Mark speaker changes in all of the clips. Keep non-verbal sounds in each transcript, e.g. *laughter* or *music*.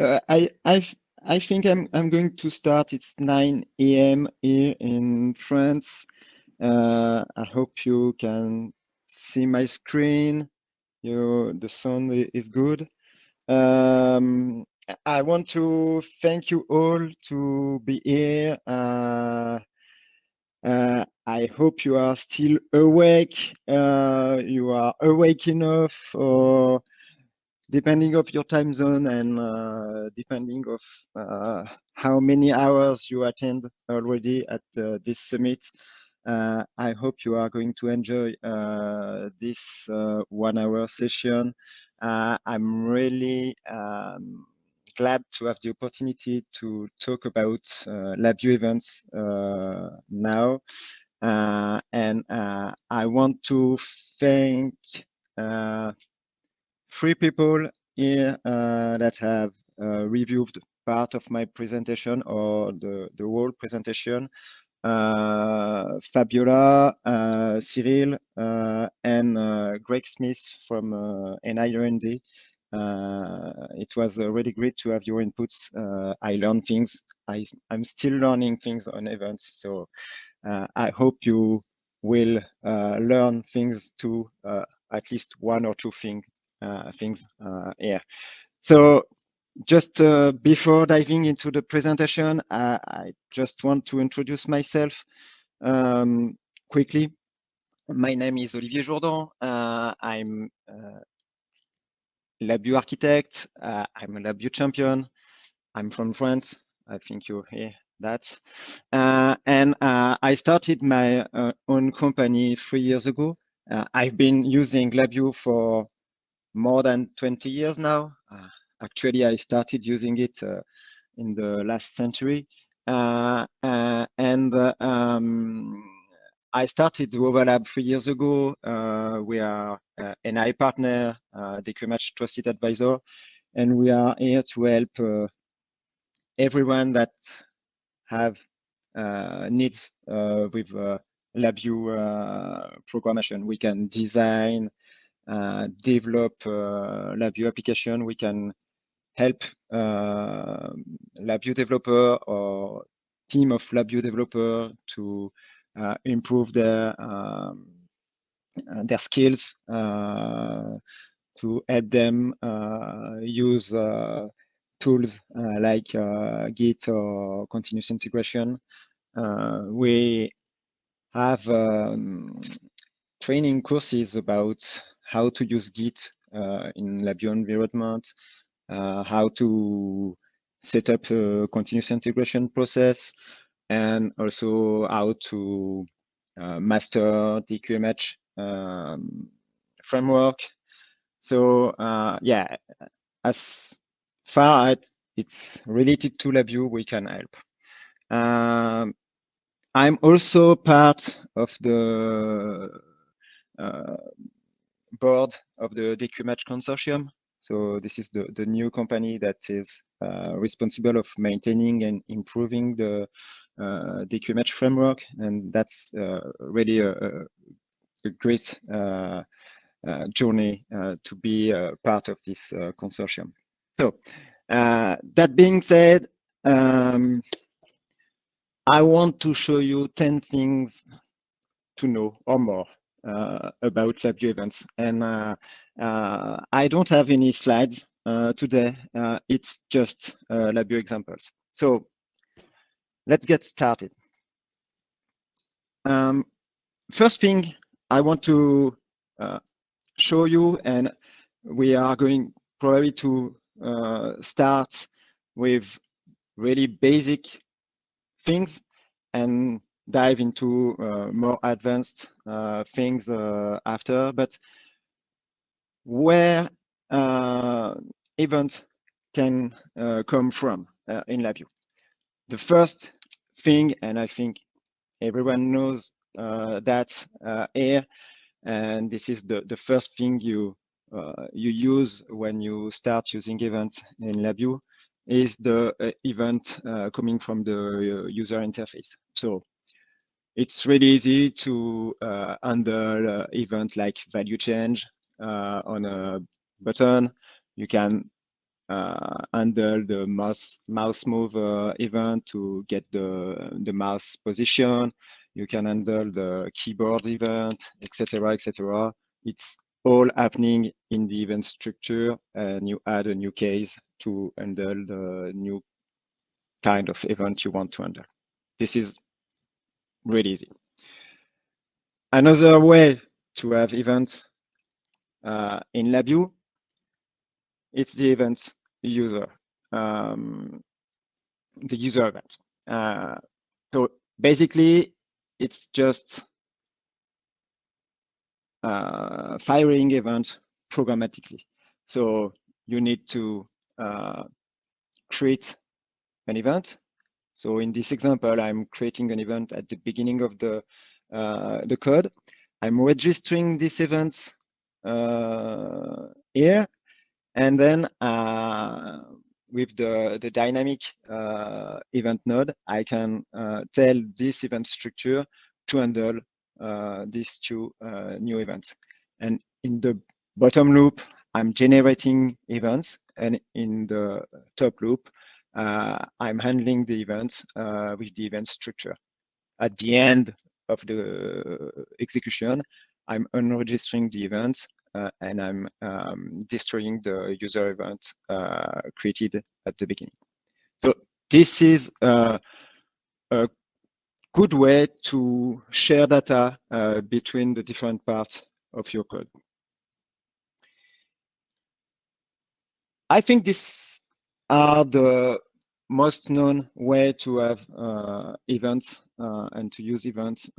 Speaker 1: Uh, I I I think I'm I'm going to start. It's 9 a.m. here in France. Uh, I hope you can see my screen. You the sound is good. Um, I want to thank you all to be here. Uh, uh, I hope you are still awake. Uh, you are awake enough, or depending of your time zone and uh, depending of uh, how many hours you attend already at uh, this summit. Uh, I hope you are going to enjoy this one-hour session. I'm really um, glad to have the opportunity to talk about uh, LabVIEW events uh, now. Uh, and uh, I want to thank uh, three people here uh, that have reviewed part of my presentation or the, the whole presentation. Fabiola, Cyril, and Greg Smith from uh, NIRND uh, it was uh, really great to have your inputs. Uh, I learned things. I, I'm still learning things on events. So I hope you will learn things too, at least one or two thing, things here. So just uh, before diving into the presentation, I, I, just want to introduce myself um, quickly. My name is Olivier Jourdan. Uh, I'm uh, LabVIEW architect. Uh, I'm a LabVIEW champion. I'm from France. I think you hear that. Uh, and uh, I started my uh, own company three years ago. Uh, I've been using LabVIEW for more than 20 years now. Uh, actually, I started using it in the last century. and um, I started Wovalab three years ago. Uh, we are uh, NI partner, uh, DQMH trusted advisor, and we are here to help uh, everyone that have uh, needs uh, with uh, LabVIEW uh, programmation. We can design, develop LabVIEW application. We can help LabVIEW developer or team of LabVIEW developer to uh, improve their um, uh, their skills uh, to help them use tools like Git or continuous integration. we have um, training courses about how to use Git uh, in LabVIEW environment, uh, how to set up a continuous integration process, and also how to uh, master the QMH um, framework. So uh, yeah, as far as it's related to LabVIEW, we can help. Um, I'm also part of the uh, board of the DQMH consortium. So this is the, the new company that is uh, responsible of maintaining and improving the uh, DQMH framework, and that's uh, really a, a great uh, journey to be part of this consortium. So that being said, um, I want to show you 10 things to know or more uh, about LabVIEW events. And uh, uh, I don't have any slides today. it's just LabVIEW examples. So let's get started. Um, first thing I want to uh, show you, and we are going probably to uh, start with really basic things and dive into uh, more advanced uh, things uh, after, but where events can come from in LabVIEW the first thing, and I think everyone knows uh, that uh, here, and this is the, the first thing you uh, you use when you start using events in LabVIEW, is the event coming from the user interface. So it's really easy to handle event like value change on a button. You can uh, handle the mouse mouse move uh, event to get the the mouse position. You can handle the keyboard event, etc., etc. It's all happening in the event structure, and you add a new case to handle the new kind of event you want to handle. This is really easy. Another way to have events uh, in LabVIEW, it's the events user, um, the user event. Uh, so basically, it's just uh, firing event programmatically. So you need to uh, create an event. So in this example, I'm creating an event at the beginning of the uh, the code. I'm registering this event uh, here, and then uh, with the, the dynamic uh, event node, I can uh, tell this event structure to handle uh, these two new events. And in the bottom loop, I'm generating events, and in the top loop, I'm handling the events with the event structure. At the end of the execution, I'm unregistering the event uh, and I'm um, destroying the user event uh, created at the beginning. So this is uh, a good way to share data uh, between the different parts of your code. I think these are the most known way to have uh, events uh, and to use events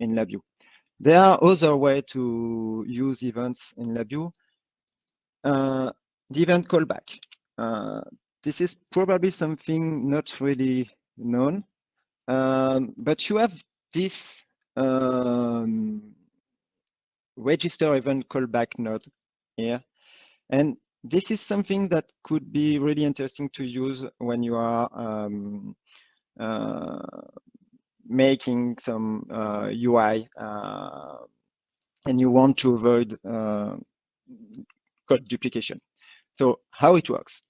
Speaker 1: in LabVIEW. There are other ways to use events in LabVIEW. Uh, the event callback. Uh, this is probably something not really known, um, but you have this um, register event callback node here. And this is something that could be really interesting to use when you are um, uh, making some uh, UI uh, and you want to avoid uh, code duplication. So how it works.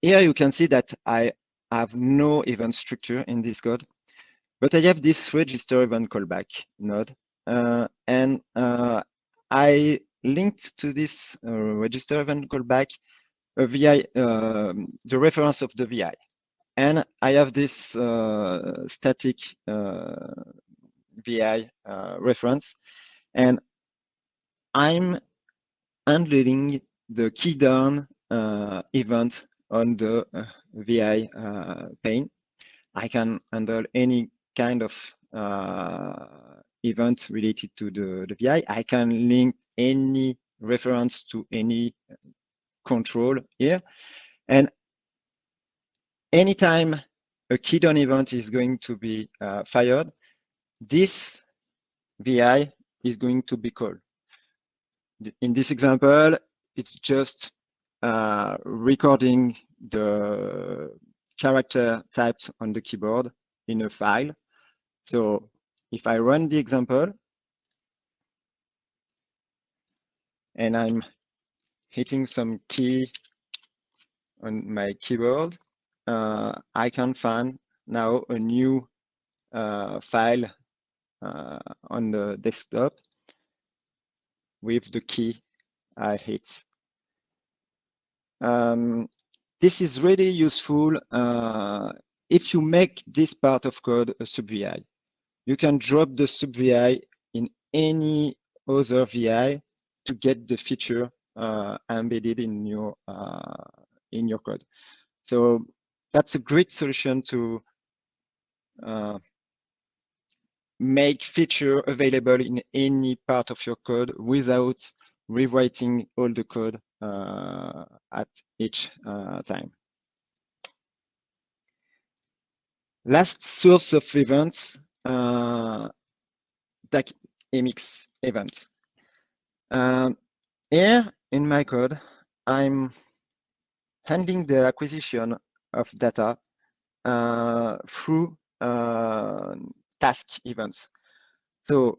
Speaker 1: here you can see that I have no event structure in this code, but I have this register event callback node. Uh, and uh, I linked to this uh, register event callback a VI, um, the reference of the VI. And I have this uh, static uh, VI uh, reference, and I'm handling the key down uh, event on the uh, VI uh, pane. I can handle any kind of event related to the, the VI. I can link any reference to any control here. And anytime a key down event is going to be uh, fired, this VI is going to be called. In this example, it's just uh, recording the character typed on the keyboard in a file. So if I run the example, and I'm hitting some key on my keyboard, uh, I can find now a new uh, file uh, on the desktop with the key I hit. Um, this is really useful uh, if you make this part of code a sub-VI. You can drop the sub-VI in any other VI to get the feature uh, embedded in your uh, in your code. So that's a great solution to uh, make feature available in any part of your code without rewriting all the code uh, at each uh, time. Last source of events, uh, DAC Emix event. Um, here in my code, I'm handling the acquisition of data uh, through uh, task events. So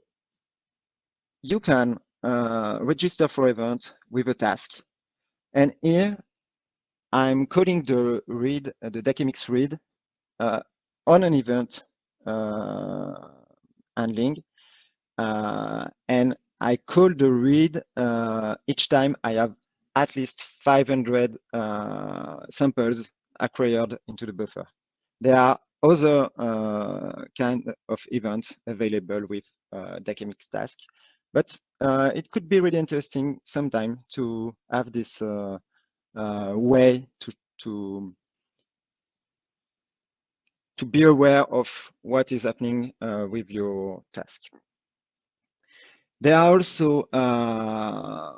Speaker 1: you can uh, register for event with a task. And here I'm calling the read, uh, the DAQmx read uh, on an event uh, handling. And I call the read uh, each time I have at least 500 samples acquired into the buffer. There are other uh, kind of events available with uh, DAQmx task, but uh, it could be really interesting sometime to have this uh, uh, way to to to be aware of what is happening uh, with your task. There are also uh,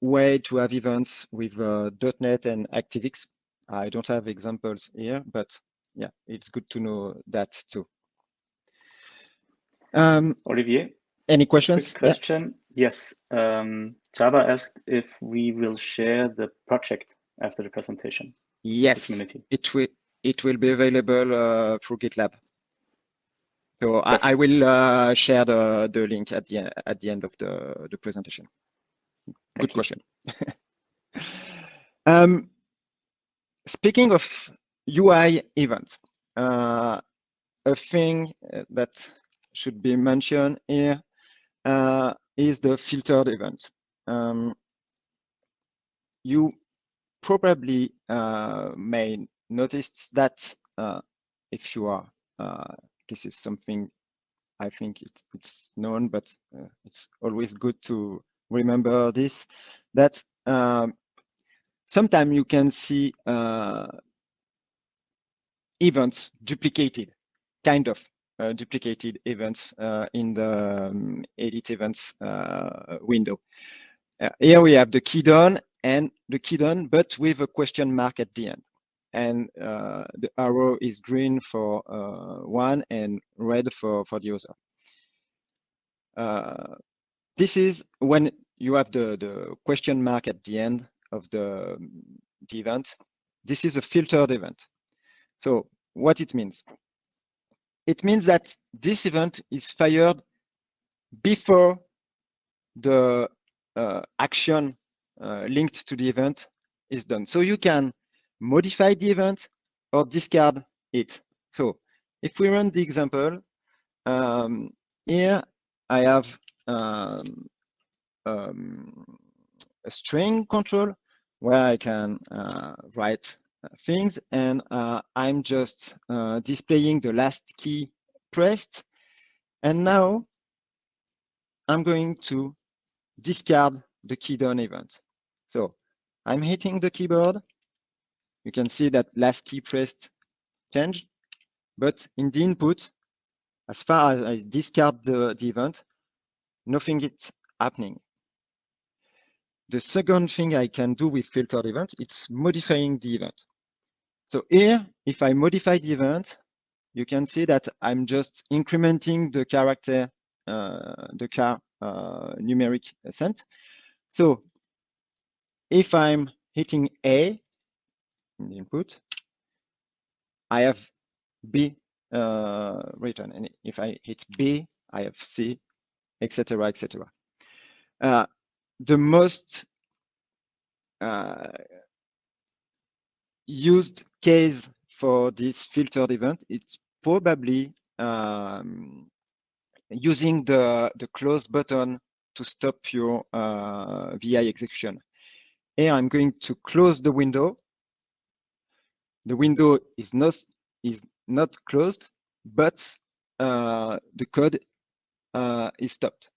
Speaker 1: way to have events with uh, .NET and ActiveX. I don't have examples here, but yeah, it's good to know that too. Um,
Speaker 2: Olivier,
Speaker 1: any questions?
Speaker 2: Question. Yeah. Yes. Um, Java asked if we will share the project after the presentation.
Speaker 1: Yes, the it will. It will be available uh, through GitLab. So I, I, will uh, share the, the link at the at the end of the, the presentation. Good question. *laughs* um, speaking of UI events, uh, a thing that should be mentioned here uh, is the filtered event. Um, you probably uh, may notice that uh, if you are, uh, this is something I think it, it's known, but uh, it's always good to remember this, that um, sometimes you can see uh, events duplicated, kind of uh, duplicated events uh, in the um, edit events uh, window. here we have the key down and the key down, but with a question mark at the end. And the arrow is green for one and red for, for the other. Uh, this is when you have the, the question mark at the end of the, the event. This is a filtered event. So what it means? It means that this event is fired before the uh, action uh, linked to the event is done. So you can modify the event or discard it. So if we run the example, um, here I have um, um, a string control where I can uh, write things and uh, I'm just uh, displaying the last key pressed. And now I'm going to discard the key down event. So I'm hitting the keyboard. You can see that last key pressed changed, but in the input, as far as I discard the, the event, nothing is happening. The second thing I can do with filtered events, it's modifying the event. So here, if I modify the event, you can see that I'm just incrementing the character, uh, the car uh, numeric ascent. So if I'm hitting A in the input, I have B uh, written. And if I hit B, I have C, etc., etc. Uh, the most uh, used case for this filtered event, it's probably um, using the, the close button to stop your uh, VI execution. Here I'm going to close the window. The window is not, is not closed, but uh, the code uh, is stopped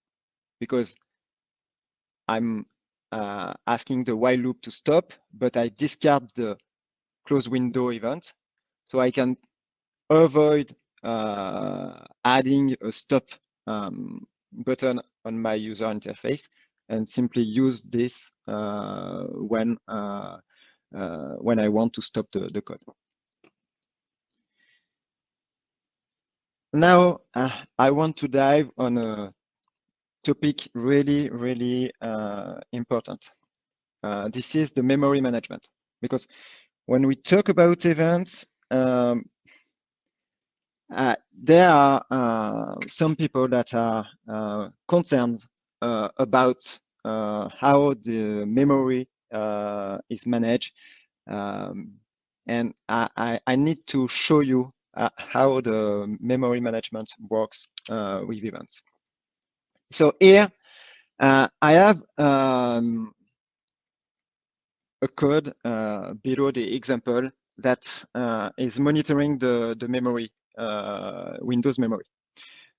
Speaker 1: because I'm uh, asking the while loop to stop, but I discard the close window event. So I can avoid uh, adding a stop um, button on my user interface and simply use this uh, when uh, when I want to stop the, the code. Now uh, I want to dive on a topic really, really uh, important. this is the memory management because when we talk about events, um, uh, there are uh, some people that are uh, concerned uh, about uh, how the memory uh, is managed Um, and I, I, I, need to show you uh, how the memory management works uh, with events. So here, uh, I have um, a code uh, below the example that uh, is monitoring the, the memory, uh, Windows memory.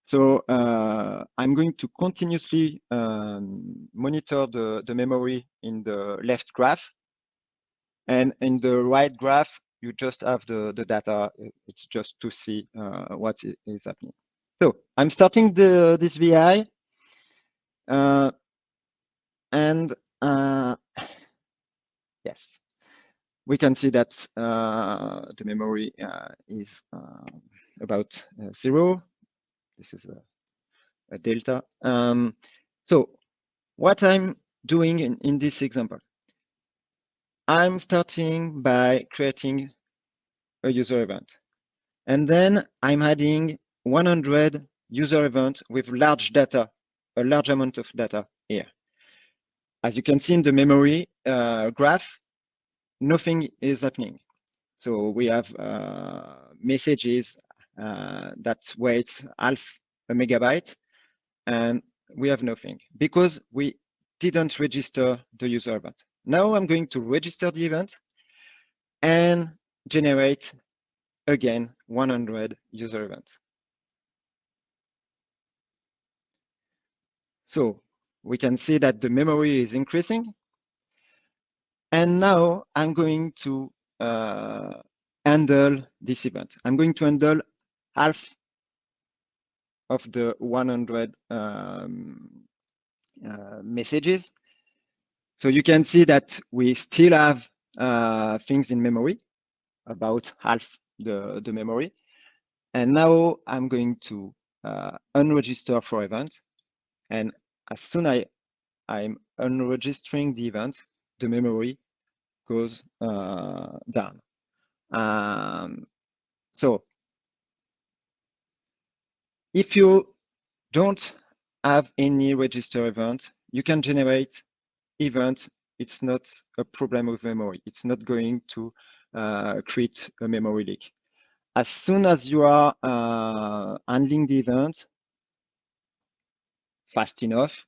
Speaker 1: So uh, I'm going to continuously um, monitor the, the memory in the left graph. And in the right graph, you just have the, the data. It's just to see uh, what is happening. So I'm starting the, this VI. Uh, and yes, we can see that uh, the memory uh, is uh, about zero this is a, a delta. Um, so what I'm doing in, in this example, I'm starting by creating a user event. And then I'm adding 100 user events with large data, a large amount of data here. As you can see in the memory uh, graph, nothing is happening. So we have uh, messages that weighs half a megabyte, and we have nothing because we didn't register the user event. Now I'm going to register the event and generate again 100 user events. So we can see that the memory is increasing. And now I'm going to uh, handle this event. I'm going to handle half of the 100 um, uh, messages. So you can see that we still have uh, things in memory, about half the, the memory. And now I'm going to uh, unregister for event. And as soon as I'm unregistering the event, the memory goes uh, down. Um, so if you don't have any register event, you can generate event. It's not a problem with memory. It's not going to uh, create a memory leak. As soon as you are uh, handling the event fast enough,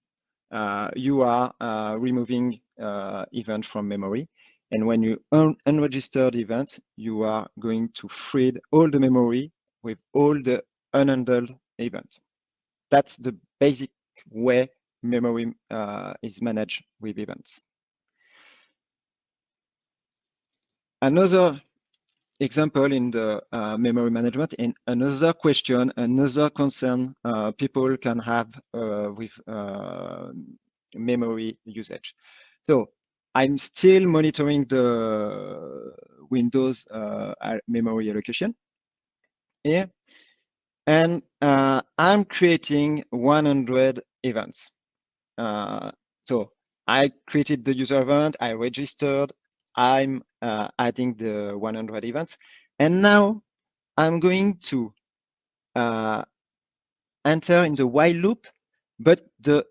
Speaker 1: uh, you are uh, removing uh, event from memory. And when you un unregistered event, you are going to free all the memory with all the unhandled event. That's the basic way memory uh, is managed with events. Another example in the uh, memory management and another question, another concern uh, people can have uh, with uh, memory usage. So I'm still monitoring the Windows uh, memory allocation here. And uh, I'm creating 100 events. Uh, so I created the user event, I registered, I'm uh, adding the 100 events. And now I'm going to uh, enter in the while loop, but the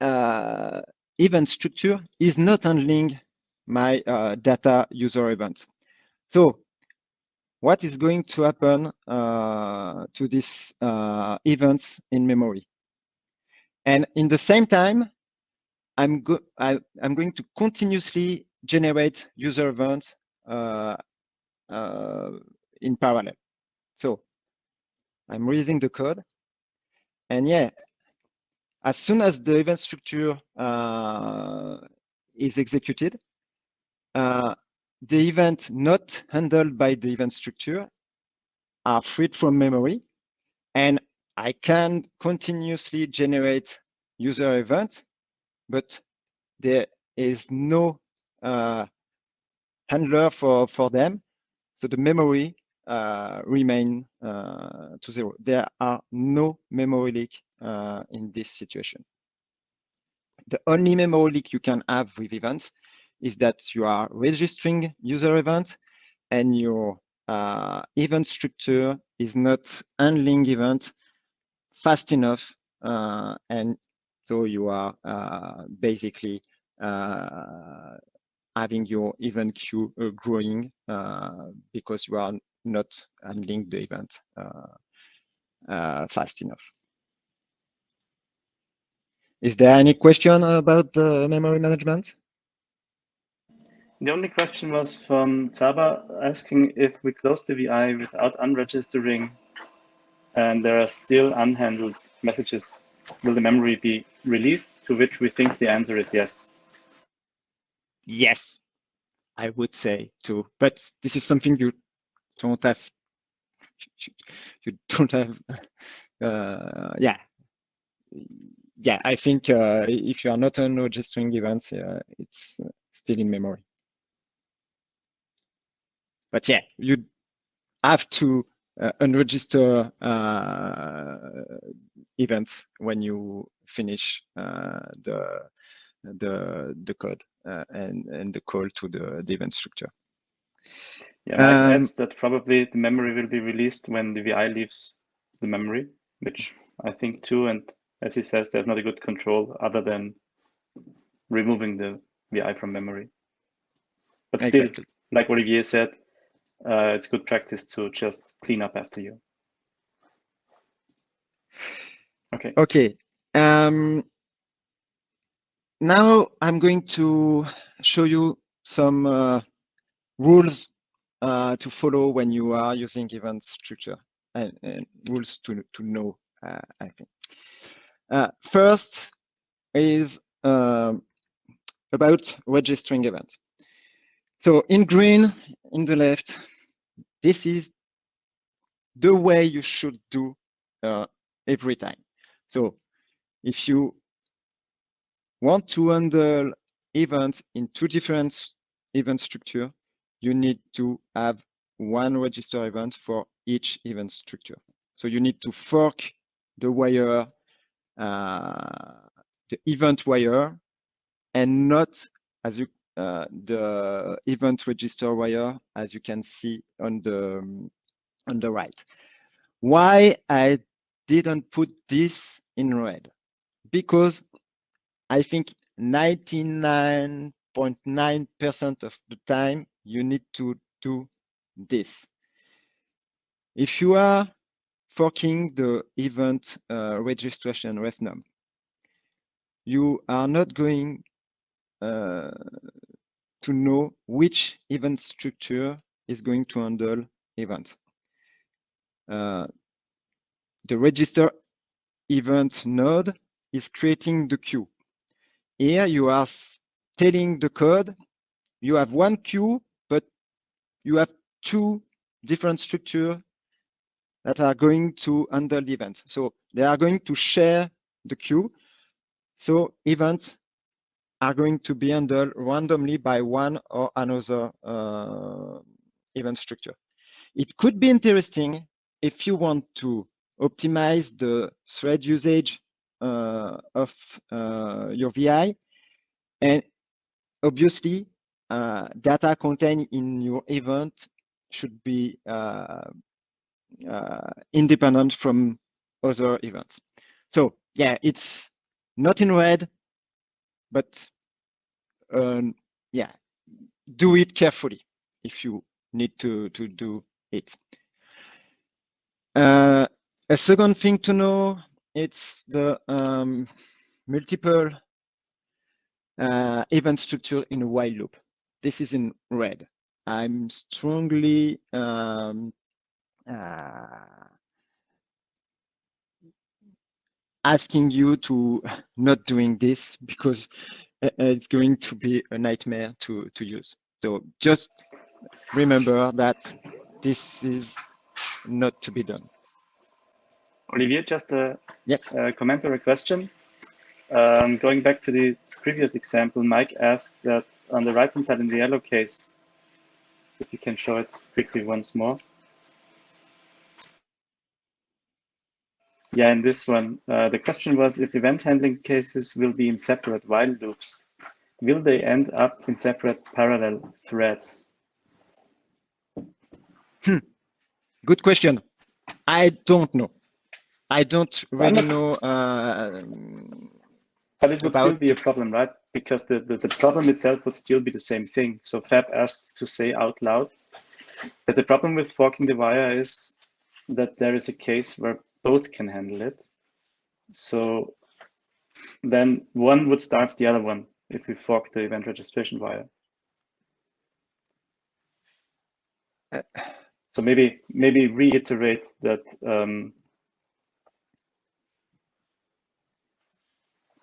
Speaker 1: uh, event structure is not handling my uh, data user event. So what is going to happen uh, to these uh, events in memory. And in the same time, I'm, go I, am going to continuously generate user events uh, uh, in parallel. So I'm reading the code. And yeah, as soon as the event structure uh, is executed, uh, the event not handled by the event structure are freed from memory and I can continuously generate user events, but there is no uh, handler for, for them. So the memory uh, remain uh, to zero. There are no memory leak uh, in this situation. The only memory leak you can have with events is that you are registering user event and your uh, event structure is not handling event fast enough. Uh, and so you are uh, basically uh, having your event queue uh, growing uh, because you are not handling the event fast enough. Is there any question about the memory management?
Speaker 2: The only question was from Saba asking if we close the VI without unregistering and there are still unhandled messages, will the memory be released? To which we think the answer is yes.
Speaker 1: Yes, I would say too. But this is something you don't have. You don't have. Uh, yeah, yeah. I think uh, if you are not registering events, uh, it's still in memory. But yeah, you have to uh, unregister uh, events when you finish uh, the the the code uh, and and the call to the, the event structure.
Speaker 2: Yeah, um, that probably the memory will be released when the VI leaves the memory, which I think too. And as he says, there's not a good control other than removing the VI from memory. But still, exactly. like Olivier said, uh, it's good practice to just clean up after you. Okay.
Speaker 1: Okay. Um, now I'm going to show you some uh, rules uh, to follow when you are using event structure and, and rules to, to know, uh, I think. Uh, first is um, about registering events. So in green, in the left, this is the way you should do uh, every time. So if you want to handle events in two different event structure, you need to have one register event for each event structure. So you need to fork the wire, uh, the event wire, and not as you the event register wire, as you can see on the on the right. Why I didn't put this in red? Because I think 99.9% of the time you need to do this. If you are forking the event uh, registration refnum, you are not going uh, to know which event structure is going to handle event. Uh, the register event node is creating the queue. Here you are telling the code, you have one queue, but you have two different structures that are going to handle the event. So they are going to share the queue. So events are going to be handled randomly by one or another uh, event structure. It could be interesting if you want to optimize the thread usage uh, of uh, your VI. And obviously, uh, data contained in your event should be uh, uh, independent from other events. So yeah, it's not in red, but um, yeah, do it carefully if you need to, to do it. Uh, a second thing to know, it's the um, multiple uh, event structure in a while loop. This is in red. I'm strongly um, uh, asking you to not doing this because uh, it's going to be a nightmare to, to use. So just remember that this is not to be done.
Speaker 2: Olivier, just a,
Speaker 1: yes.
Speaker 2: a comment or a question. Um, going back to the previous example, Mike asked that on the right-hand side in the yellow case, if you can show it quickly once more. Yeah, in this one, uh, the question was if event handling cases will be in separate while loops, will they end up in separate parallel threads?
Speaker 1: Hmm. Good question. I don't know. I don't really know. Uh,
Speaker 2: But it would still be a problem, right? Because the, the, the problem itself would still be the same thing. So Fab asked to say out loud that the problem with forking the wire is that there is a case where both can handle it. So then one would starve the other one if we fork the event registration wire. So maybe maybe reiterate that um,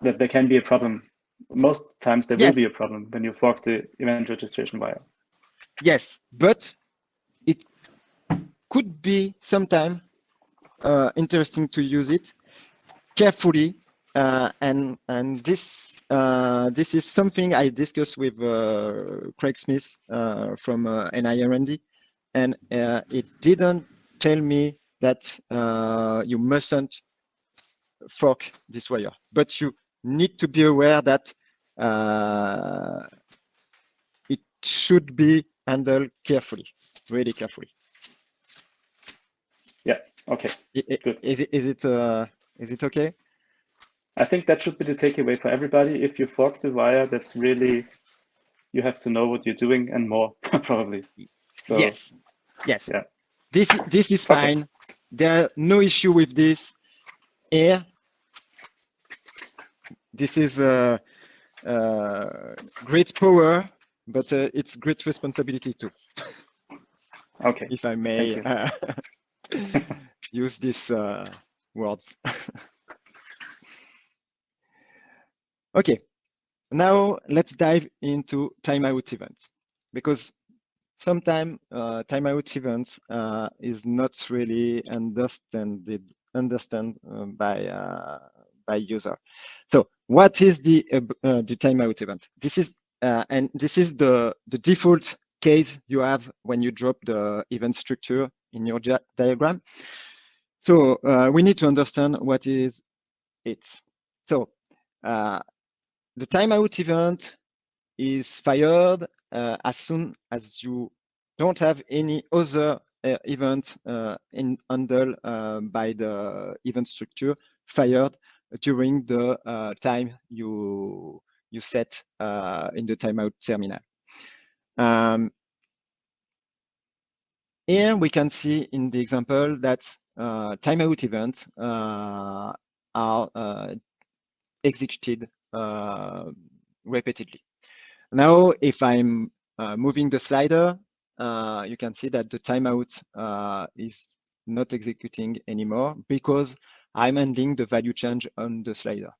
Speaker 2: that there can be a problem. Most times there yeah. will be a problem when you fork the event registration wire.
Speaker 1: Yes, but it could be sometime uh, interesting to use it carefully uh, and and this uh, this is something I discussed with uh, Craig Smith uh, from uh, NIRND, and it didn't tell me that you mustn't fork this wire, but you need to be aware that it should be handled carefully, really carefully.
Speaker 2: Okay.
Speaker 1: Good. Is it is it uh, is it okay?
Speaker 2: I think that should be the takeaway for everybody. If you fork the wire, that's really you have to know what you're doing and more *laughs* probably.
Speaker 1: So, yes. Yes. Yeah. This this is fine. There are no issue with this. Here, this is a, uh, uh, great power, but uh, it's great responsibility too.
Speaker 2: Okay. *laughs*
Speaker 1: if I may *laughs* use these uh, words. *laughs* Okay, now let's dive into timeout events because sometimes uh, timeout events uh, is not really understood understand uh, by uh, by user. So what is the uh, uh, the timeout event? This is and this is the the default case you have when you drop the event structure in your diagram. So we need to understand what is it. So uh, the timeout event is fired uh, as soon as you don't have any other uh, event uh, in handled uh, by the event structure fired during the uh, time you you set uh, in the timeout terminal. Um, here we can see in the example that timeout events are executed uh, repeatedly. Now, if I'm uh, moving the slider, uh, you can see that the timeout is not executing anymore because I'm handling the value change on the slider.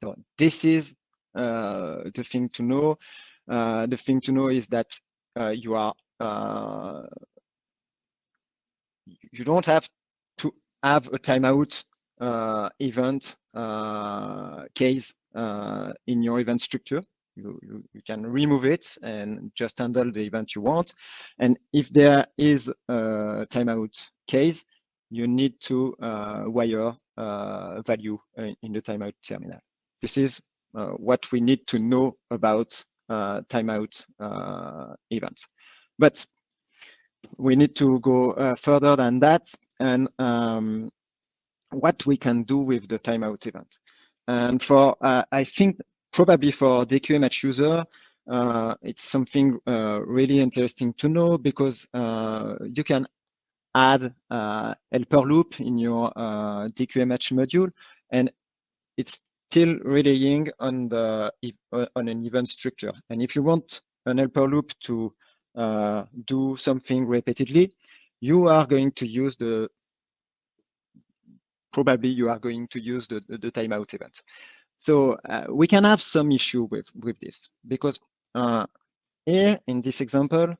Speaker 1: So this is uh, the thing to know. Uh, the thing to know is that uh, you are you don't have to have a timeout event uh, case uh, in your event structure. You, you, you, can remove it and just handle the event you want. And if there is a timeout case, you need to uh, wire uh, value in the timeout terminal. This is uh, what we need to know about uh, timeout events. But we need to go further than that and um, what we can do with the timeout event. And for, uh, I think probably for DQMH user, uh, it's something uh, really interesting to know because uh, you can add uh, helper loop in your uh, DQMH module, and it's still relying on the on an event structure. And if you want an helper loop to do something repeatedly, you are going to use the probably you are going to use the, the, the timeout event. So uh, we can have some issue with, with this because uh, here in this example,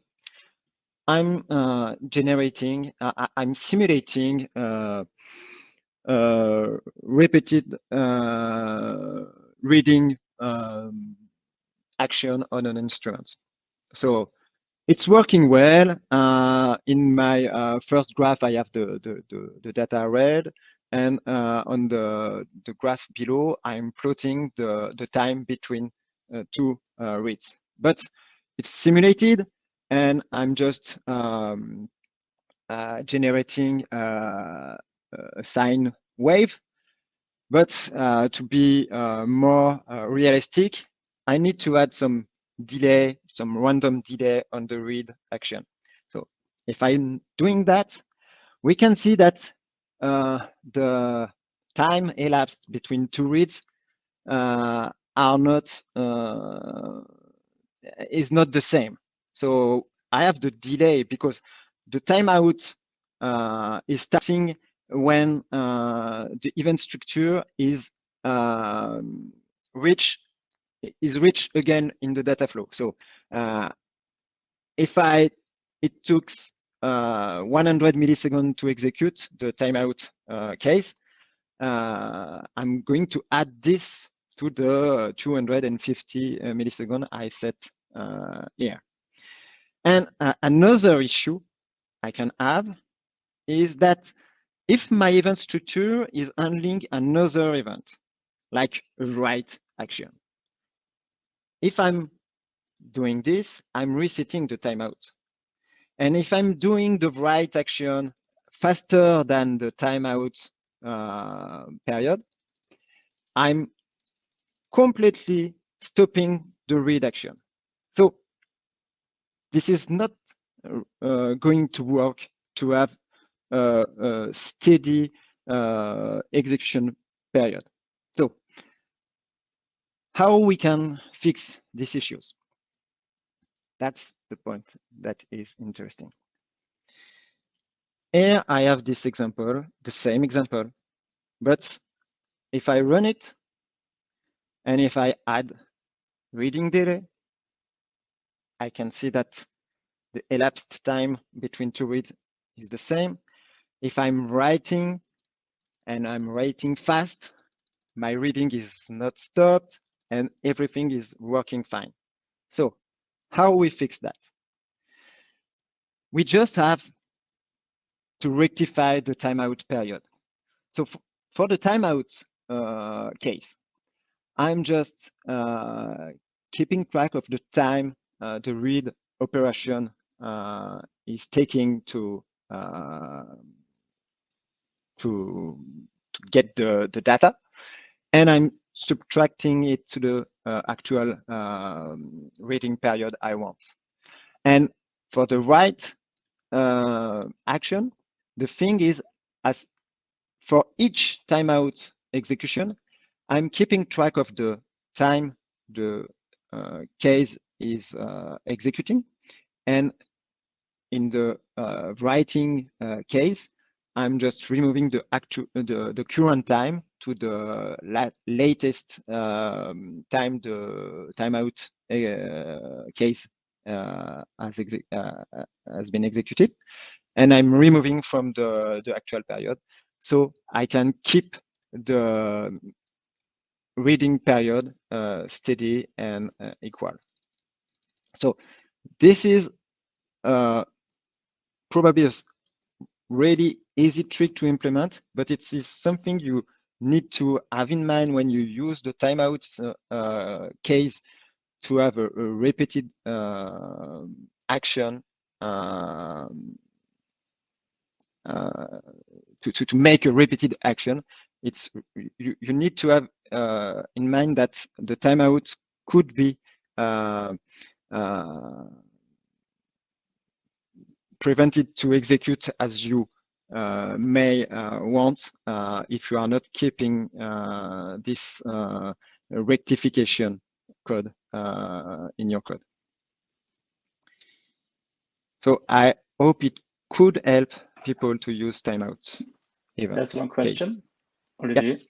Speaker 1: I'm uh, generating, uh, I'm simulating uh, uh, repeated reading um, action on an instrument. So it's working well. in my first graph, I have the, the, the, the data read. And uh, on the, the graph below, I'm plotting the, the time between uh, two uh, reads. But it's simulated, and I'm just um, uh, generating uh, a sine wave. but uh, to be uh, more uh, realistic, I need to add some delay, some random delay on the read action. So if I'm doing that, we can see that uh, the time elapsed between two reads uh, are not uh, is not the same. So I have the delay because the timeout uh, is starting when uh, the event structure is um, reached is reached again in the data flow. So uh, if I it took uh, 100 milliseconds to execute the timeout uh, case, uh, I'm going to add this to the 250 millisecond I set here. And another issue I can have is that if my event structure is handling another event, like write action, if I'm doing this, I'm resetting the timeout. And if I'm doing the write action faster than the timeout uh, period, I'm completely stopping the read action. So this is not uh, going to work to have a, steady uh, execution period. How we can fix these issues? That's the point that is interesting. Here I have this example, the same example, but if I run it and if I add reading delay, I can see that the elapsed time between two reads is the same. If I'm writing and I'm writing fast, my reading is not stopped and everything is working fine. So how we fix that? We just have to rectify the timeout period. So for the timeout uh, case, I'm just uh, keeping track of the time uh, the read operation uh, is taking to uh, to to get the the data, and I'm subtracting it to the uh, actual um, reading period I want. And for the write uh, action, the thing is, as for each timeout execution, I'm keeping track of the time the uh, case is uh, executing. And in the uh, writing uh, case, I'm just removing the actual the, the current time to the la latest um, time the timeout uh, case uh, has, uh, has been executed, and I'm removing from the the actual period, so I can keep the reading period uh, steady and uh, equal. So this is uh, probably a really easy trick to implement, but it is something you need to have in mind when you use the timeouts uh, uh, case to have a, a repeated uh, action um, uh, to, to, to make a repeated action. It's you, you need to have uh, in mind that the timeout could be uh, prevented to execute as you may uh, want uh, if you are not keeping this rectification code in your code. So I hope it could help people to use timeouts.
Speaker 2: That's one question, case. Olivier. Yes.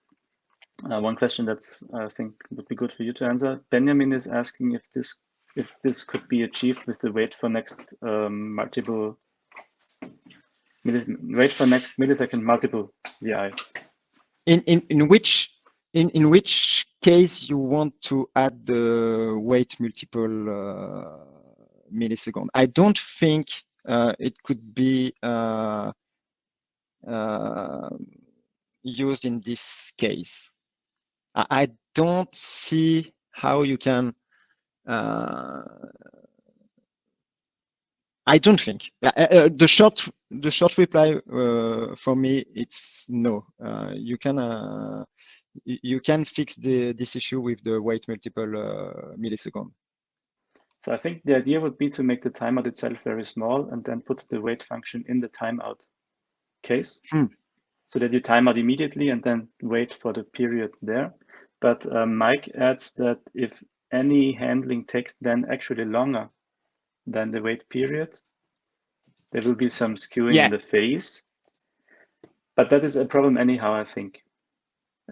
Speaker 2: Uh, one question that's I think would be good for you to answer. Benjamin is asking if this if this could be achieved with the wait for next um, multiple wait for next millisecond multiple VI.
Speaker 1: In in in which in in which case you want to add the wait multiple uh, millisecond? I don't think uh, it could be uh, uh used in this case. I, I don't see how you can uh, I don't think uh, uh, the short the short reply uh, for me it's no. Uh, you can uh, you can fix the, this issue with the wait multiple uh, millisecond.
Speaker 2: So I think the idea would be to make the timeout itself very small and then put the wait function in the timeout case
Speaker 1: hmm.
Speaker 2: so that you time out immediately and then wait for the period there. But uh, Mike adds that if any handling takes then actually longer than the wait period, there will be some skewing yeah. in the phase. But that is a problem anyhow, I think,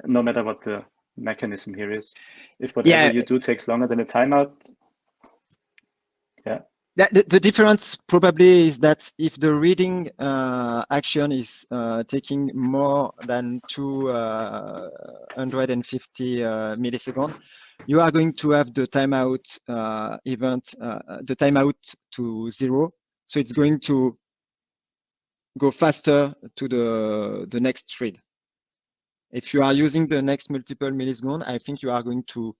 Speaker 2: no matter what the mechanism here is. If whatever yeah. you do takes longer than a timeout, yeah.
Speaker 1: The, the difference probably is that if the reading uh, action is uh, taking more than 250 uh, uh, milliseconds, you are going to have the timeout uh, event, uh, the timeout to zero. So it's going to go faster to the, the next read. If you are using the next multiple milliseconds, I think you are going to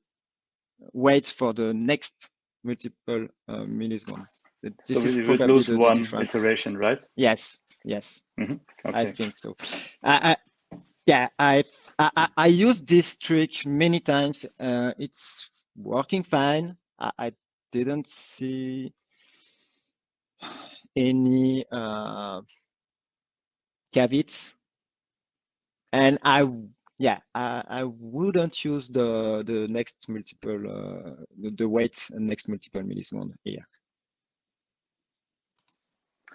Speaker 1: wait for the next multiple uh, milliseconds.
Speaker 2: This so we will lose one the iteration, right?
Speaker 1: Yes, yes.
Speaker 2: Mm -hmm. okay.
Speaker 1: I think so. I, I yeah, I, I I used this trick many times. Uh, it's working fine. I, I didn't see any uh, caveats, and I yeah, I, I wouldn't use the the next multiple uh, the, the wait next multiple millisecond here.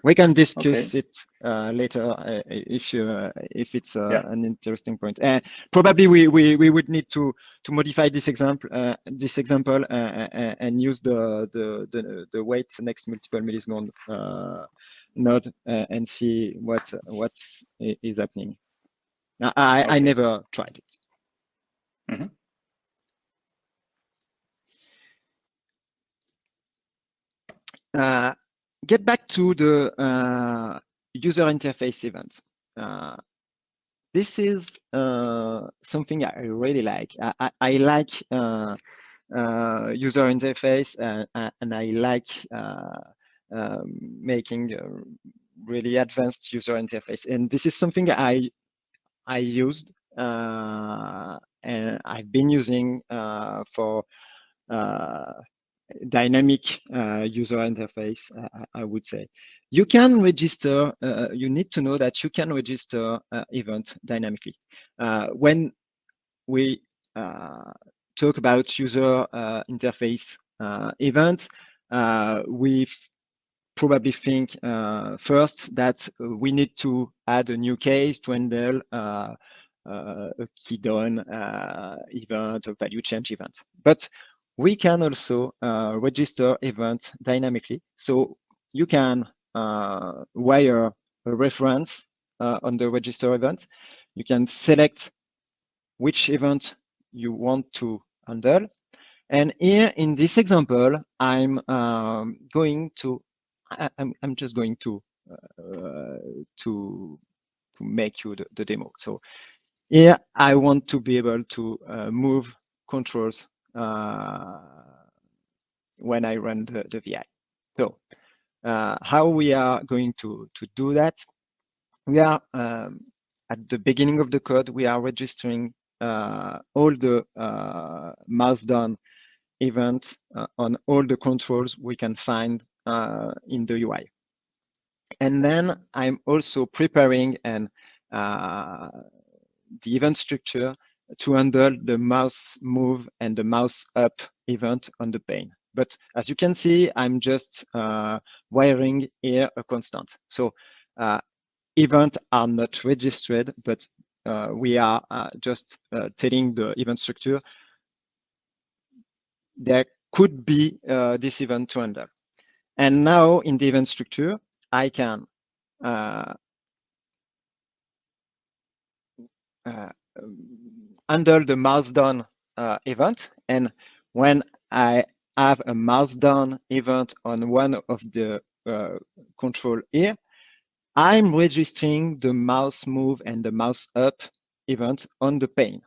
Speaker 1: We can discuss okay. it uh, later uh, if you uh, if it's uh, yeah. an interesting point. And probably we, we we would need to to modify this example uh, this example uh, and use the the the, the wait next multiple millisecond node and see what what is happening. I, okay. I never tried it.
Speaker 2: Mm -hmm.
Speaker 1: uh, get back to the uh, user interface event. Uh, this is uh, something I really like. I, I, I like uh, uh, user interface and I like um, making really advanced user interface. And this is something I I used uh, and I've been using uh, for uh, dynamic uh, user interface, I, I, would say. You can register, uh, you need to know that you can register uh, event dynamically. when we talk about user interface events, we probably think uh, first that we need to add a new case to handle uh, uh, a key down uh, event, a value change event. But we can also register events dynamically. So you can wire a reference on the register event. You can select which event you want to handle. And here in this example, I'm um, going to I, am I'm, I'm just going to uh, to to make you the, the, demo. So here I want to be able to uh, move controls uh, when I run the, the VI. So uh, how we are going to to do that? We are um, at the beginning of the code. We are registering uh, all the uh, mouse down events on all the controls we can find in the UI. And then I'm also preparing and uh, the event structure to handle the mouse move and the mouse up event on the pane. But as you can see, I'm just uh, wiring here a constant. So uh, events are not registered, but uh, we are uh, just uh, telling the event structure there could be this event to handle. And now in the event structure, I can uh, uh, handle the mouse down uh, event. And when I have a mouse down event on one of the uh, control here, I'm registering the mouse move and the mouse up event on the pane.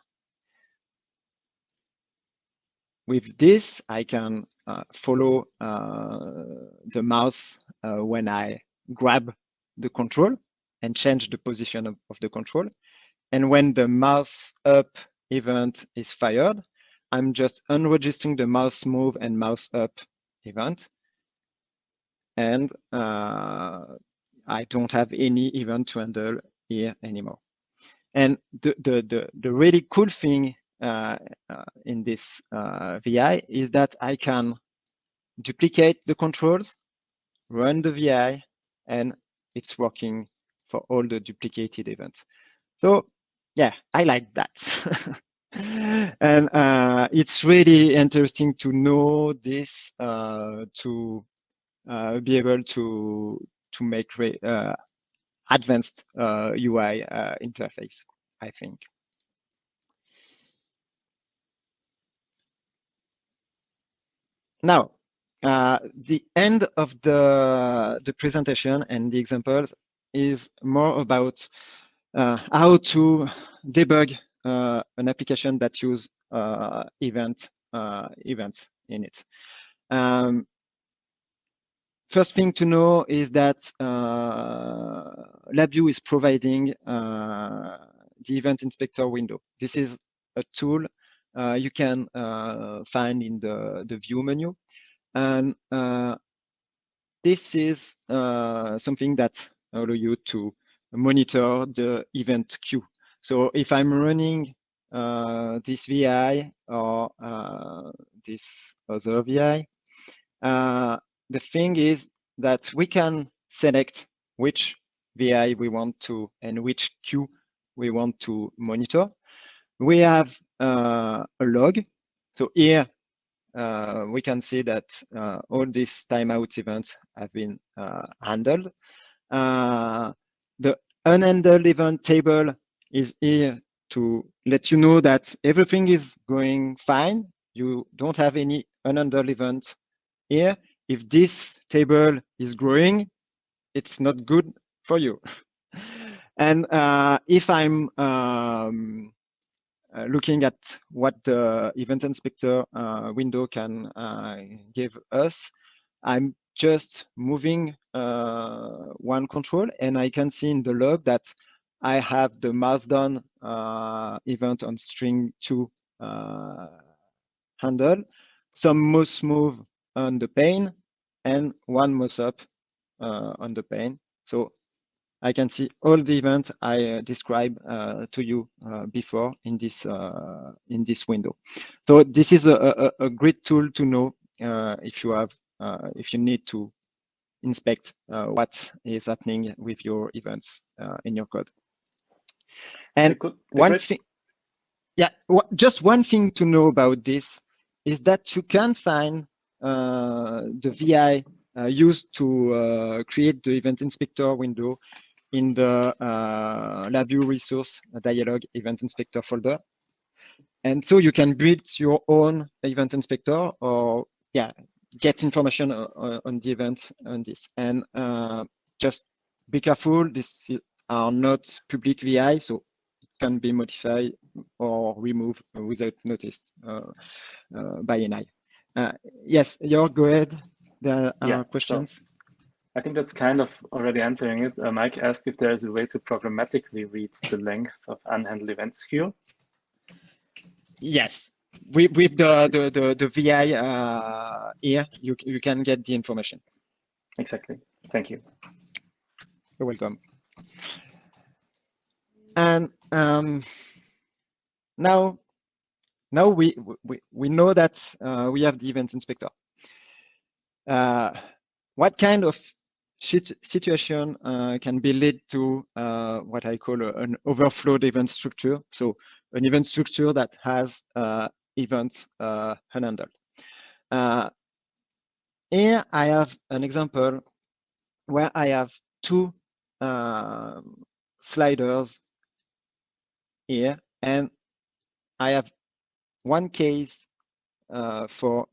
Speaker 1: With this, I can follow uh, the mouse uh, when I grab the control and change the position of, of, the control. And when the mouse up event is fired, I'm just unregistering the mouse move and mouse up event. And uh, I don't have any event to handle here anymore. And the, the, the, the really cool thing uh, uh, in this uh, VI is that I can duplicate the controls, run the VI, and it's working for all the duplicated events. So yeah, I like that. *laughs* and uh, it's really interesting to know this uh, to uh, be able to to make uh, advanced UI uh, uh, interface, I think. Now, the end of the the presentation and the examples is more about how to debug uh, an application that use uh, event uh, events in it. Um, first thing to know is that LabVIEW is providing the event inspector window. This is a tool uh, you can uh, find in the, the view menu. And uh, this is something that allow you to monitor the event queue. So if I'm running uh, this VI or uh, this other VI, uh, the thing is that we can select which VI we want to and which queue we want to monitor. We have uh, a log. So here uh, we can see that uh, all these timeout events have been handled. the unhandled event table is here to let you know that everything is going fine. You don't have any unhandled event here. If this table is growing, it's not good for you. *laughs* and uh, if I'm um, uh, looking at what the event inspector uh, window can uh, give us, I'm just moving uh, one control and I can see in the log that I have the mouse down uh, event on string two handle, some mouse move on the pane, and one mouse up on the pane. So I can see all the events I uh, described uh, to you uh, before in this in this window. So this is a, a, a great tool to know if you have if you need to inspect what is happening with your events in your code. And one thing, yeah, just one thing to know about this is that you can find uh, the VI uh, used to uh, create the event inspector window in the uh, LabVIEW resource dialog event inspector folder. And so you can build your own event inspector or yeah, get information on, on the event on this. And uh, just be careful, these are not public VI, so it can be modified or removed without notice uh, uh, by NI. Uh, yes, Jörg, go ahead. There are yeah, questions. So
Speaker 2: I think that's kind of already answering it. Uh, Mike asked if there is a way to programmatically read the length of unhandled events queue.
Speaker 1: Yes, with, with the, the, the, the VI uh, here, you, you can get the information.
Speaker 2: Exactly. Thank you.
Speaker 1: You're welcome. And um, now, now we, we, we know that uh, we have the event inspector. Uh, what kind of situation uh, can be led to uh, what I call a, an overflowed event structure? So an event structure that has uh, events uh, unhandled. here I have an example where I have two um, sliders here, and I have one case uh, for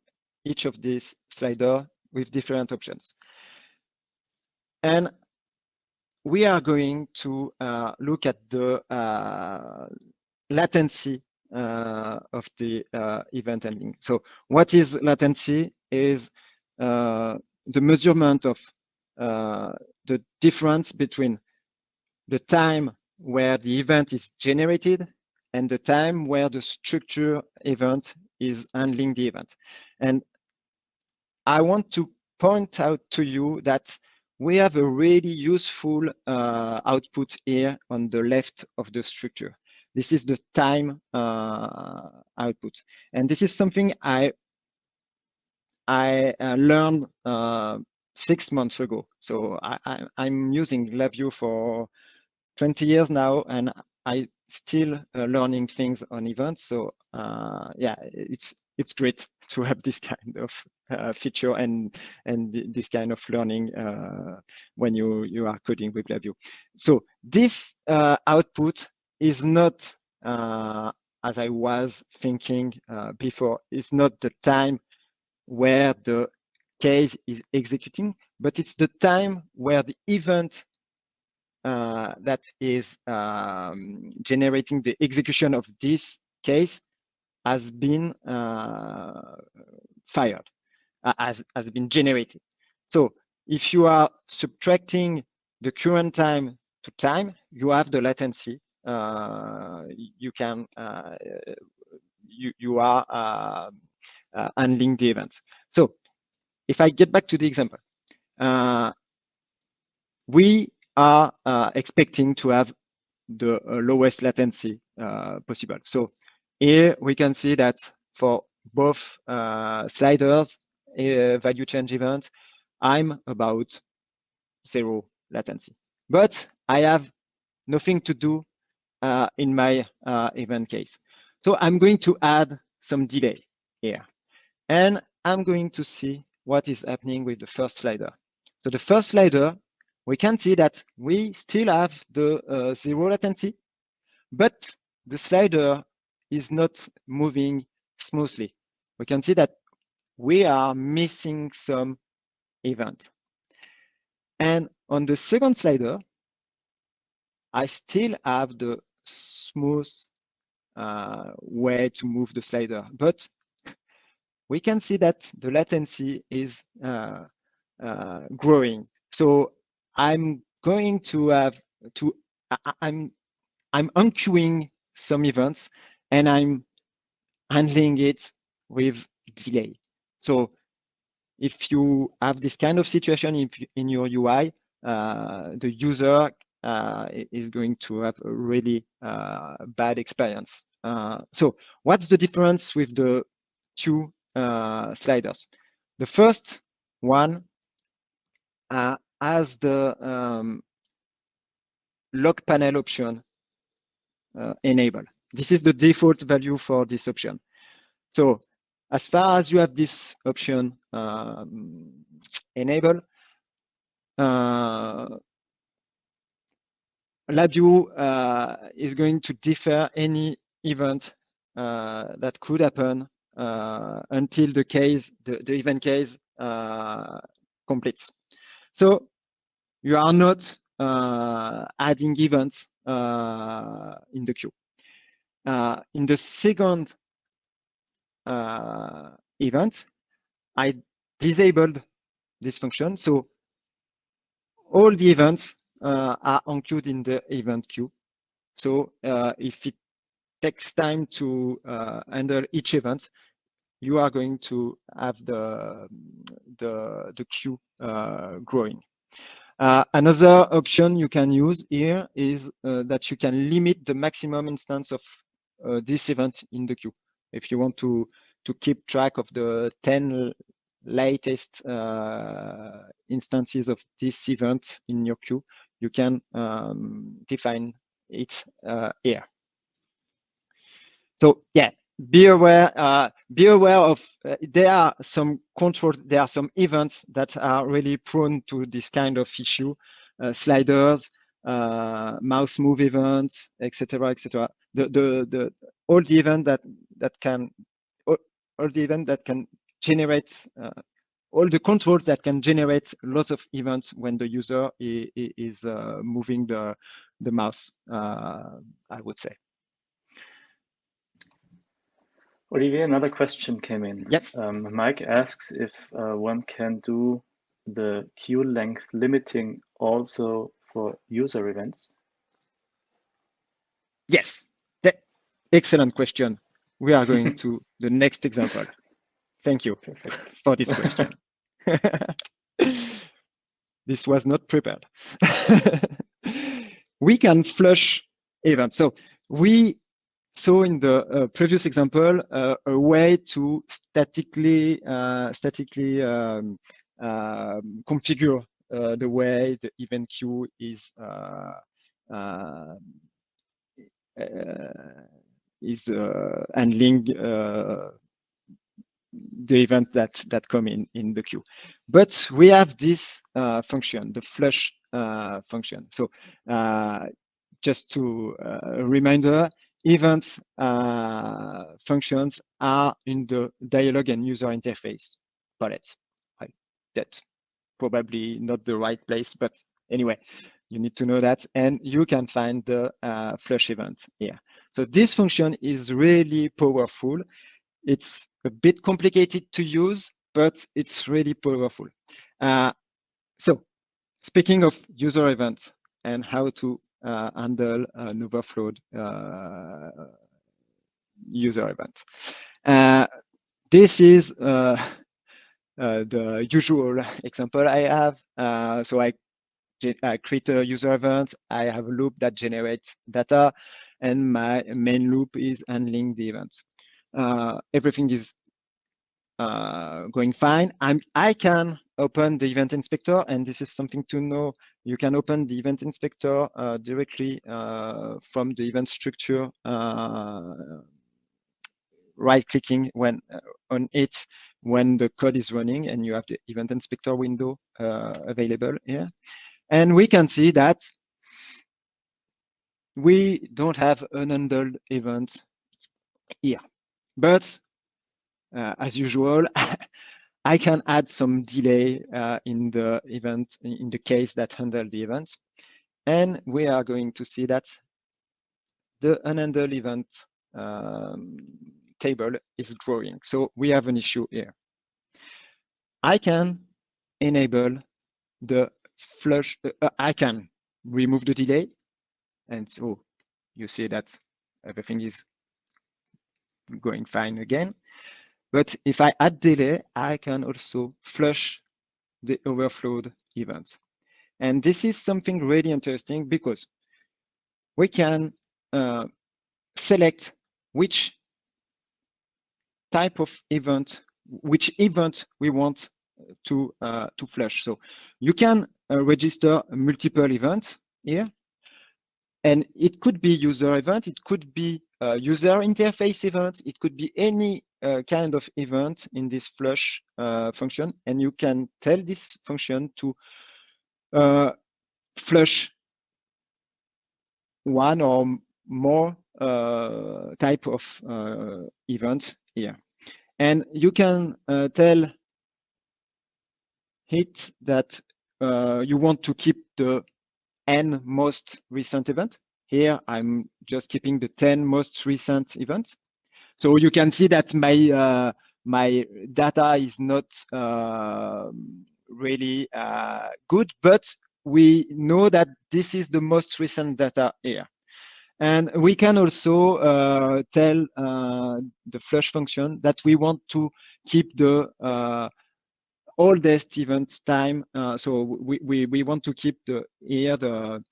Speaker 1: each of these slider with different options. And we are going to uh, look at the uh, latency uh, of the uh, event handling. So what is latency is uh, the measurement of the difference between the time where the event is generated and the time where the structure event is handling the event. And I want to point out to you that we have a really useful uh, output here on the left of the structure. This is the time uh, output. And this is something I I uh, learned uh, six months ago. So I, am using LabVIEW for 20 years now, and I still uh, learning things on events. So uh, yeah, it's it's great to have this kind of uh, feature and and this kind of learning uh, when you you are coding with LabVIEW. So this uh, output is not uh, as I was thinking before. It's not the time where the case is executing, but it's the time where the event uh, that is um, generating the execution of this case has been uh, fired, uh, has, has been generated. So if you are subtracting the current time to time, you have the latency. Uh, you can, uh, you, you are uh, handling the events. So if I get back to the example, we are uh, expecting to have the uh, lowest latency uh, possible. So here we can see that for both sliders, value change event, I'm about zero latency. But I have nothing to do uh, in my uh, event case. So I'm going to add some delay here. And I'm going to see what is happening with the first slider. So the first slider we can see that we still have the uh, zero latency, but the slider is not moving smoothly. We can see that we are missing some event. And on the second slider, I still have the smooth uh, way to move the slider, but we can see that the latency is uh, uh, growing. So I'm going to have to, I, I'm, I'm unqueuing some events and I'm handling it with delay. So if you have this kind of situation in, in your UI, uh, the user uh, is going to have a really uh, bad experience. Uh, so what's the difference with the two uh, sliders? The first one uh, as the um, lock panel option uh, enable. This is the default value for this option. So as far as you have this option um, enable, uh, LabVIEW uh, is going to defer any event uh, that could happen uh, until the case, the, the event case uh, completes. So you are not uh, adding events in the queue. Uh, in the second uh, event, I disabled this function. So all the events uh, are unqueued in the event queue. So uh, if it takes time to handle each event, you are going to have the the, the queue growing. Uh, another option you can use here is uh, that you can limit the maximum instance of uh, this event in the queue. If you want to, to keep track of the 10 latest uh, instances of this event in your queue, you can um, define it uh, here. So yeah, be aware uh, be aware of uh, there are some controls there are some events that are really prone to this kind of issue uh, sliders uh, mouse move events etc etc the the the all the event that that can all, all the event that can generate uh, all the controls that can generate lots of events when the user is, is uh, moving the the mouse i would say
Speaker 2: Olivier, another question came in.
Speaker 1: Yes.
Speaker 2: Um, Mike asks if uh, one can do the queue length limiting also for user events.
Speaker 1: Yes, excellent question. We are going to *laughs* the next example. Thank you for this question. *laughs* *laughs* this was not prepared. we can flush events. So we saw in the uh, previous example uh, a way to statically uh, statically um, um configure Uh, the way the event queue is uh, um, eh, eh, uh, is handling uh, the event that that come in in the queue. But we have this uh, function, the flush function. So just to reminder, events uh, functions are in the dialog and user interface palette. Right? That's probably not the right place, but anyway, you need to know that. And you can find the uh, flush event here. So this function is really powerful. It's a bit complicated to use, but it's really powerful. Uh, so speaking of user events and how to uh, handle an overflowed uh, user event. Uh, this is uh, the usual *laughs* example I have. so I, I create a user event. I have a loop that generates data, and my main loop is handling the events. everything is uh, going fine. I'm, I can open the event inspector, and this is something to know. You can open the event inspector uh, directly uh, from the event structure, uh, right-clicking when uh, on it when the code is running, and you have the event inspector window uh, available here. And we can see that we don't have an unhandled event here, but uh, as usual, *laughs* I can add some delay uh, in the event, in the case that handle the event. And we are going to see that the unhandled event um, table is growing. So we have an issue here. I can enable the flush, uh, uh I can remove the delay. And so you see that everything is going fine again. But if I add delay, I can also flush the overflowed events. And this is something really interesting because we can uh, select which type of event, which event we want to uh, to flush. So you can uh, register multiple events here, and it could be user event, it could be user interface event, it could be any uh, kind of event in this flush uh, function, and you can tell this function to uh, flush one or more uh, type of uh, event here. And you can uh, tell it that you want to keep the n most recent event. Here, I'm just keeping the 10 most recent events. So you can see that my uh, my data is not uh, really uh, good, but we know that this is the most recent data here. And we can also uh, tell uh, the flush function that we want to keep the uh, oldest event time. so we, we, we want to keep the here the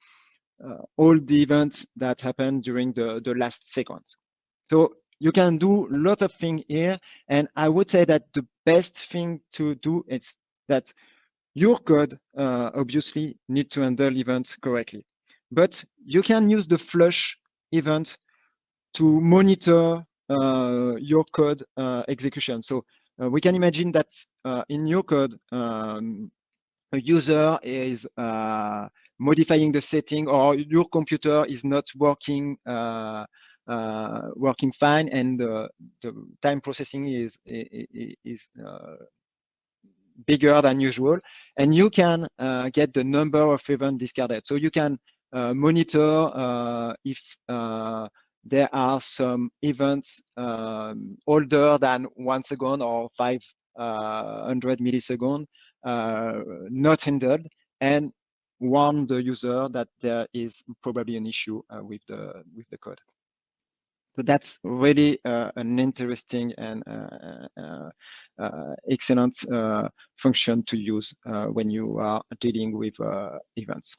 Speaker 1: all the events that happened during the, the last seconds. So you can do a lot of things here. And I would say that the best thing to do is that your code uh, obviously need to handle events correctly. But you can use the flush event to monitor uh, your code uh, execution. So uh, we can imagine that uh, in your code, um, a user is uh, modifying the setting or your computer is not working uh, working fine and the time processing is is bigger than usual and you can get the number of events discarded so you can monitor if there are some events um, older than one second or 500 milliseconds uh, not handled and warn the user that there is probably an issue uh, with the with the code. So that's really uh, an interesting and uh, uh, excellent function to use when you are dealing with events.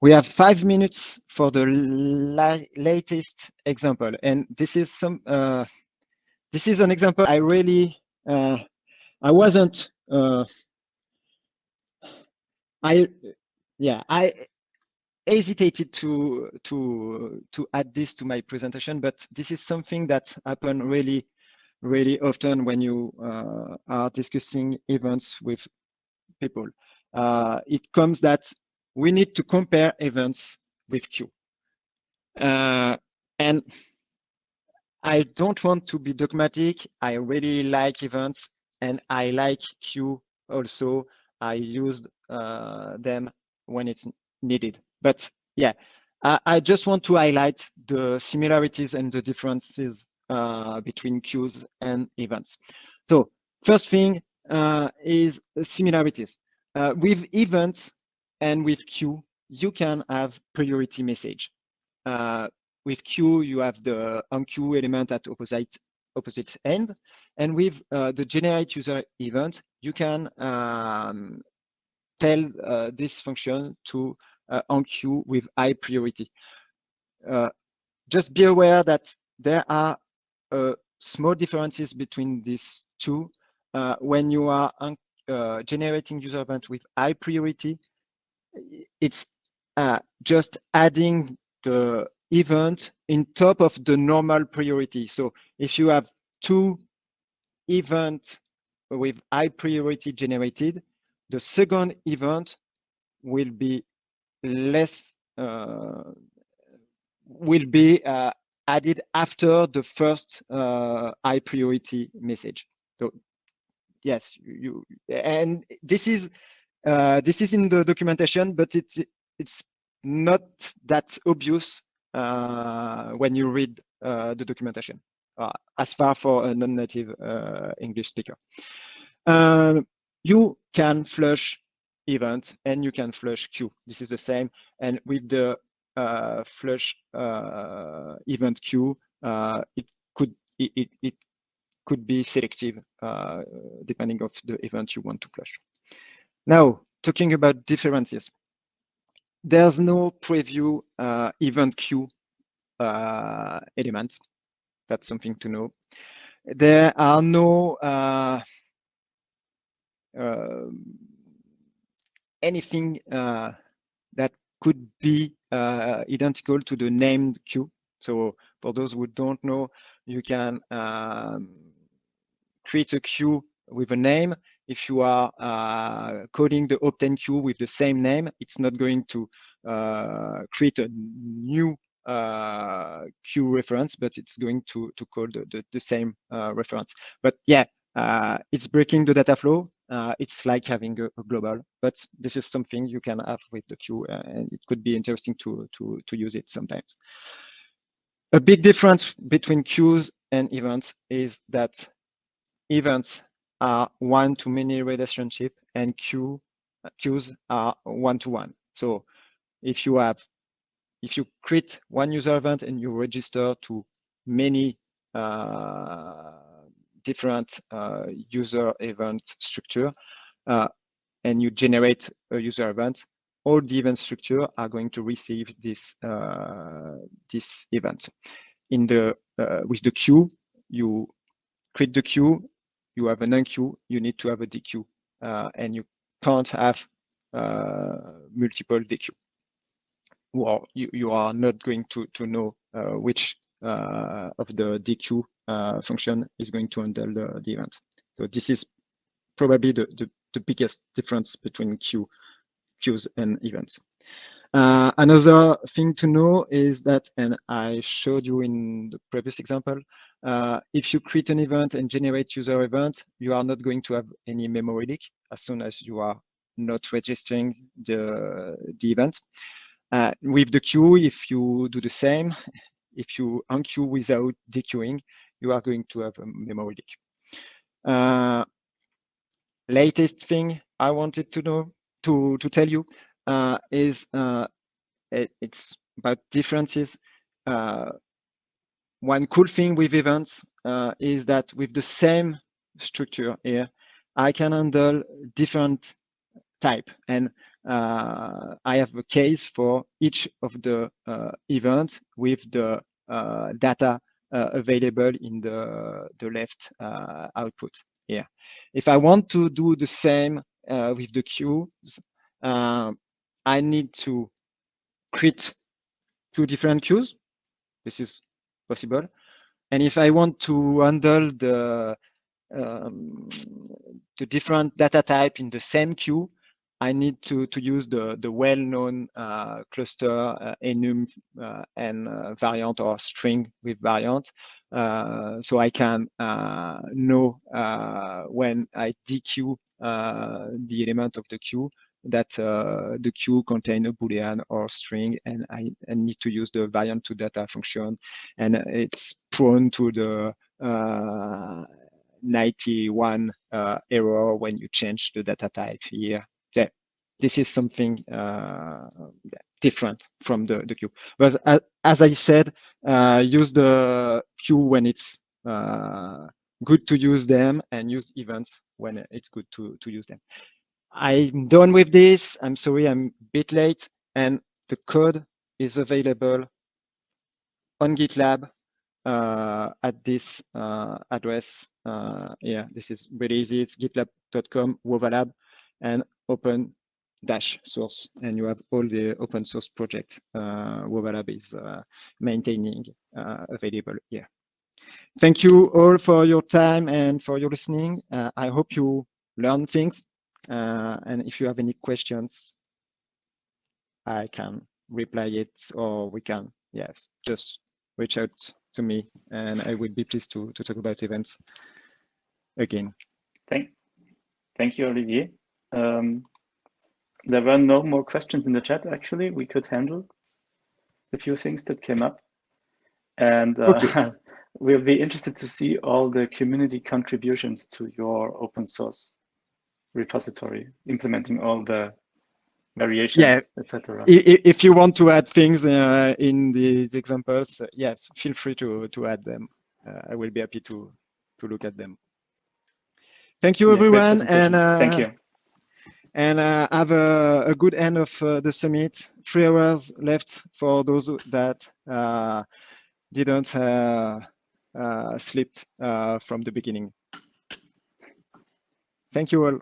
Speaker 1: We have five minutes for the la latest example, and this is some. this is an example I really Uh, I wasn't Uh, I yeah I hesitated to to to add this to my presentation, but this is something that happen really really often when you uh, are discussing events with people. Uh, it comes that we need to compare events with queue. Uh, and I don't want to be dogmatic. I really like events and I like queue also. I used uh, them when it's needed. But yeah, I, I, just want to highlight the similarities and the differences uh, between queues and events. So first thing uh, is similarities. Uh, with events and with queue, you can have priority message. Uh, with queue, you have the enqueue element at opposite opposite end. And with uh, the generate user event, you can um, tell uh, this function to uh, with high priority. Uh, just be aware that there are uh, small differences between these two. Uh, when you are generating user event with high priority, it's just adding the event in top of the normal priority. So if you have two events with high priority generated, the second event will be less uh, will be uh, added after the first uh, high priority message. So yes, you, and this is uh, this is in the documentation, but it's it's not that obvious uh, when you read uh, the documentation, as far for a non-native English speaker. Um, you can flush event and you can flush queue. This is the same. And with the uh, flush uh, event queue, uh, it could it, it, it, could be selective uh, depending of the event you want to flush. Now, talking about differences, there's no preview uh, event queue uh, element. That's something to know. There are no um, anything uh, that could be uh, identical to the named queue. So for those who don't know, you can um, create a queue with a name. If you are uh, coding the Obtain queue with the same name, it's not going to uh, create a new uh, queue reference, but it's going to, to call the, the, the same uh, reference. But yeah, it's breaking the data flow uh, it's like having a, a, global, but this is something you can have with the queue, uh, and it could be interesting to, to, to use it sometimes. A big difference between queues and events is that events are one-to-many relationship and queue, queues are one-to-one. -one. So if you have, if you create one user event and you register to many uh, different uh, user event structure uh, and you generate a user event, all the event structure are going to receive this uh, this event. In the with the queue, you create the queue, you have an enqueue, you need to have a dequeue, and you can't have multiple dequeue well, you, you are not going to, to know uh, which uh, of the dequeue uh, function is going to handle the, the event. So this is probably the, the, the biggest difference between queue, queues and events. Uh, another thing to know is that, and I showed you in the previous example, uh, if you create an event and generate user event, you are not going to have any memory leak as soon as you are not registering the, the event. Uh, with the queue, if you do the same, if you unqueue without dequeuing, you are going to have a memory leak. Uh, latest thing I wanted to know to to tell you uh, is uh, it, it's about differences. One cool thing with events uh, is that with the same structure here, I can handle different type and uh, I have a case for each of the uh, events with the uh, data uh, available in the, the left uh, output here. If I want to do the same with the queues, I need to create two different queues. This is possible. And if I want to handle the um, the different data type in the same queue, I need to, to use the, the well-known uh, cluster uh, enum uh, and uh, variant or string with variant. Uh, so I can uh, know when I dequeue the element of the queue that the queue contain a boolean or string and I, I, need to use the variant to data function and it's prone to the 91 error when you change the data type here that this is something uh, different from the, the queue. But as, as I said, uh, use the queue when it's uh, good to use them and use events when it's good to, to use them. I'm done with this. I'm sorry, I'm a bit late. And the code is available on GitLab uh, at this uh, address. Uh, yeah, this is really easy. It's gitlab.com, wovalab, and open dash source and you have all the open source project uh, Wovalab is uh, maintaining uh, available here. Thank you all for your time and for your listening. Uh, I hope you learn things uh, and if you have any questions, I can reply it or we can, yes, just reach out to me and I would be pleased to, to talk about events again.
Speaker 2: Thank, thank you, Olivier. Um, there were no more questions in the chat, actually. We could handle a few things that came up. And uh, okay. *laughs* we'll be interested to see all the community contributions to your open source repository, implementing all the variations, yeah. etc.
Speaker 1: If you want to add things uh, in the examples, uh, yes, feel free to, to add them. Uh, I will be happy to, to look at them. Thank you, yeah, everyone. And
Speaker 2: thank you
Speaker 1: and uh, have a, a, good end of uh, the summit. Three hours left for those that uh, didn't uh, uh, sleep uh, from the beginning. Thank you all.